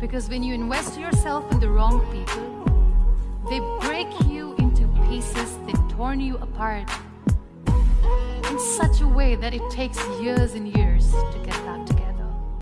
Because when you invest yourself in the wrong people, they break you into pieces, they torn you apart in such a way that it takes years and years to.